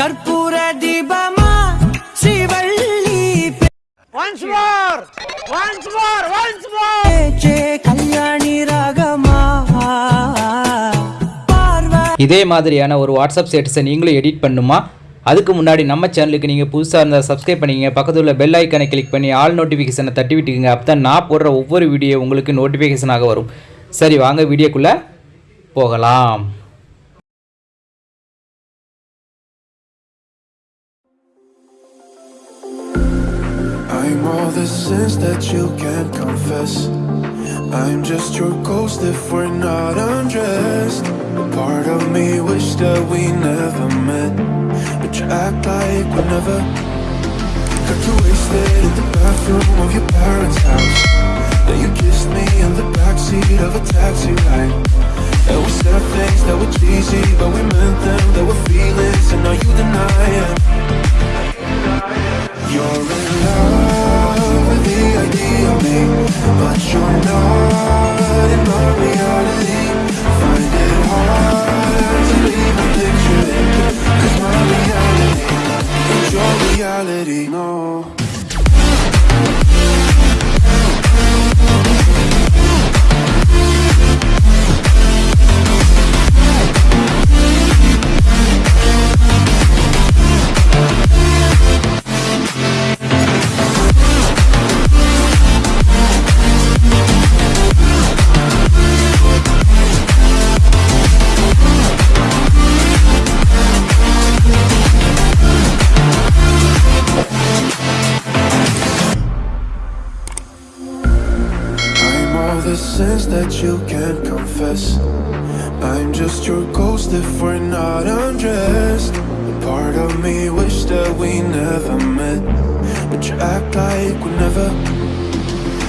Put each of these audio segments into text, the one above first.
கற்பூர தீபமா? ஸ்ரீவள்ளி கல்யாணி ராகமா? இதே மாதிரியான ஒரு வாட்ஸ்அப் ஸ்டேட்டஸை நீங்களும் எடிட் பண்ணுமா? அதுக்கு முன்னாடி நம்ம சேனலுக்கு நீங்கள் புதுசாக இருந்தால் சப்ஸ்கிரைப் பண்ணிக்கங்க. பக்கத்தில் உள்ள பெல் ஐக்கனை கிளிக் பண்ணி ஆல் நோட்டிஃபிகேஷனை தட்டி விட்டுக்குங்க. அப்போ தான் நான் போடுற ஒவ்வொரு வீடியோ உங்களுக்கு நோட்டிஃபிகேஷனாக வரும். சரி வாங்க வீடியோக்குள்ளே போகலாம். I'm all the sins that you can't confess. I'm just your ghost if we're not undressed. A part of me wish that we never met, but you act like we never. Got too wasted in the bathroom of your parents' house. Then you kissed me in the backseat of a taxi ride. And we said things that were cheesy, but we meant them. Sins that you can't confess. I'm just your ghost if we're not undressed. Part of me wish that we never met, but you act like we never.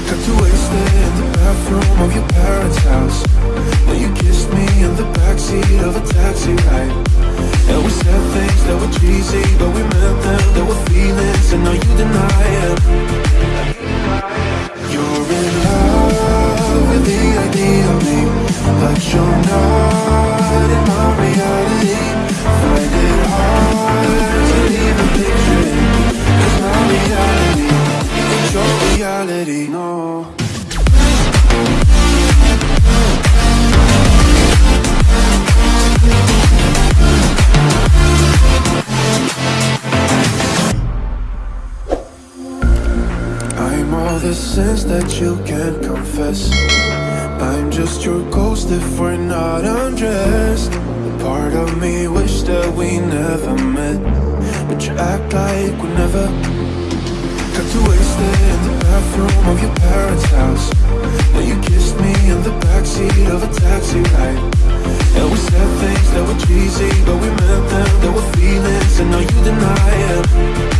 Got too wasted in the bathroom of your parents' house. Then you kissed me in the backseat of a taxi ride. And we said things that were cheesy, but we meant them. There were feelings, and now you deny it. The sins that you can't confess. I'm just your ghost if we're not undressed. Part of me wish that we never met, but you act like we never. Got too wasted in the bathroom of your parents' house. Then you kissed me in the backseat of a taxi ride. And we said things that were cheesy, but we meant them. There were feelings, and now you deny it.